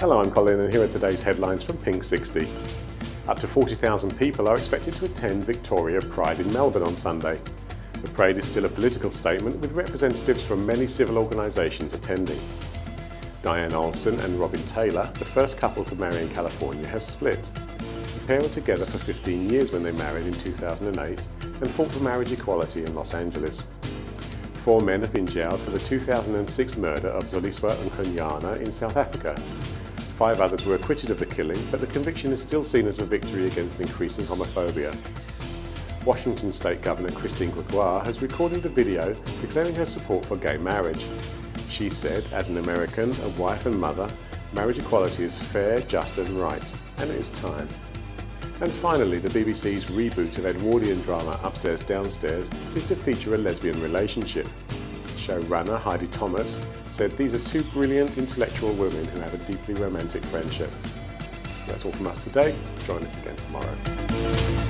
Hello, I'm Colin and here are today's headlines from Pink 60. Up to 40,000 people are expected to attend Victoria Pride in Melbourne on Sunday. The parade is still a political statement with representatives from many civil organisations attending. Diane Olson and Robin Tyler, the first couple to marry in California, have split. The pair were together for 15 years when they married in 2008 and fought for marriage equality in Los Angeles. Four men have been jailed for the 2006 murder of Zoliswa Nkonyana in South Africa. Five others were acquitted of the killing, but the conviction is still seen as a victory against increasing homophobia. Washington State Governor Christine Gregoire has recorded a video declaring her support for gay marriage. She said, as an American, a wife and mother, marriage equality is fair, just and right, and it is time. And finally, the BBC's reboot of Edwardian drama Upstairs Downstairs is to feature a lesbian relationship. Showrunner Heidi Thomas said these are two brilliant intellectual women who have a deeply romantic friendship. That's all from us today. Join us again tomorrow.